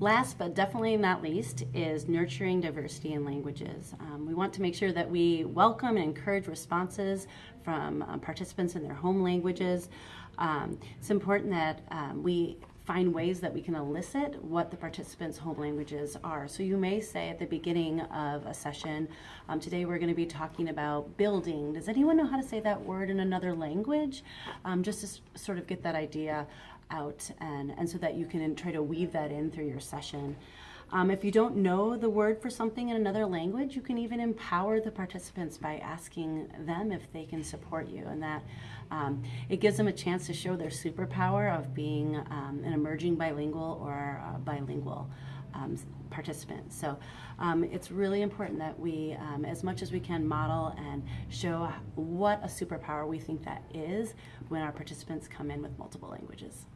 Last but definitely not least is nurturing diversity in languages. Um, we want to make sure that we welcome and encourage responses from um, participants in their home languages. Um, it's important that um, we find ways that we can elicit what the participants' home languages are. So you may say at the beginning of a session, um, today we're going to be talking about building. Does anyone know how to say that word in another language? Um, just to sort of get that idea out and, and so that you can try to weave that in through your session. Um, if you don't know the word for something in another language, you can even empower the participants by asking them if they can support you. And that um, it gives them a chance to show their superpower of being um, an emerging bilingual or uh, bilingual um, participant. So um, it's really important that we, um, as much as we can, model and show what a superpower we think that is when our participants come in with multiple languages.